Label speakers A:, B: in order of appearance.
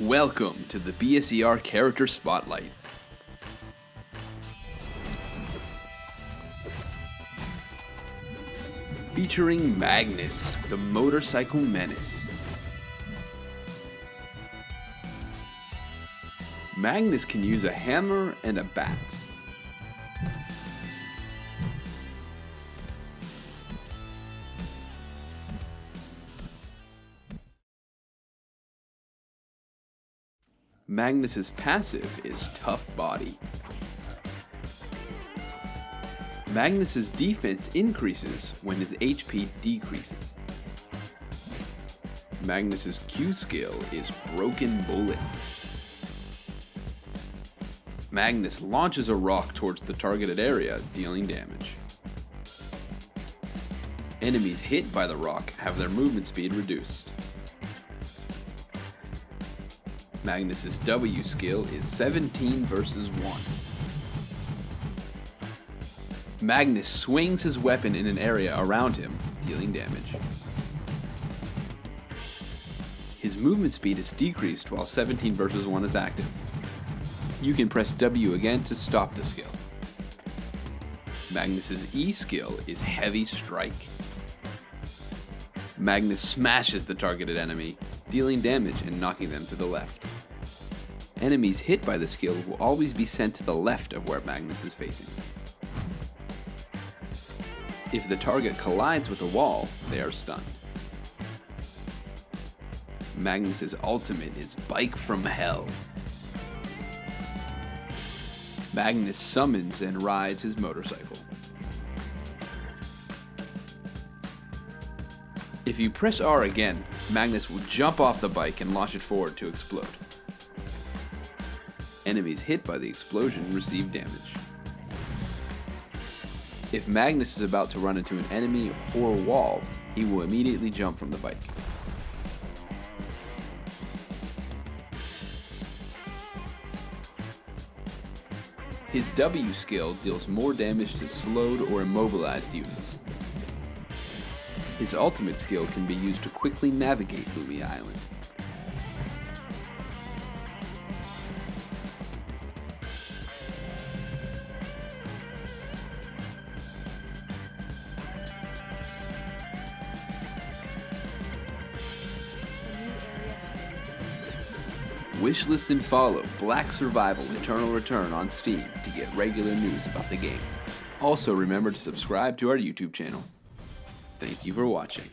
A: Welcome to the BSER Character Spotlight. Featuring Magnus, the motorcycle menace. Magnus can use a hammer and a bat. Magnus's passive is Tough Body. Magnus's defense increases when his HP decreases. Magnus's Q skill is Broken Bullet. Magnus launches a rock towards the targeted area, dealing damage. Enemies hit by the rock have their movement speed reduced. Magnus's W skill is 17 versus 1. Magnus swings his weapon in an area around him, dealing damage. His movement speed is decreased while 17 versus 1 is active. You can press W again to stop the skill. Magnus's E skill is Heavy Strike. Magnus smashes the targeted enemy, dealing damage and knocking them to the left. Enemies hit by the skill will always be sent to the left of where Magnus is facing. If the target collides with a wall, they are stunned. Magnus's ultimate is Bike from Hell. Magnus summons and rides his motorcycle. If you press R again, Magnus will jump off the bike and launch it forward to explode. Enemies hit by the explosion receive damage. If Magnus is about to run into an enemy or wall, he will immediately jump from the bike. His W skill deals more damage to slowed or immobilized units. His ultimate skill can be used to quickly navigate Lumia Island. Wishlist and follow Black Survival Eternal Return on Steam to get regular news about the game. Also remember to subscribe to our YouTube channel. Thank you for watching.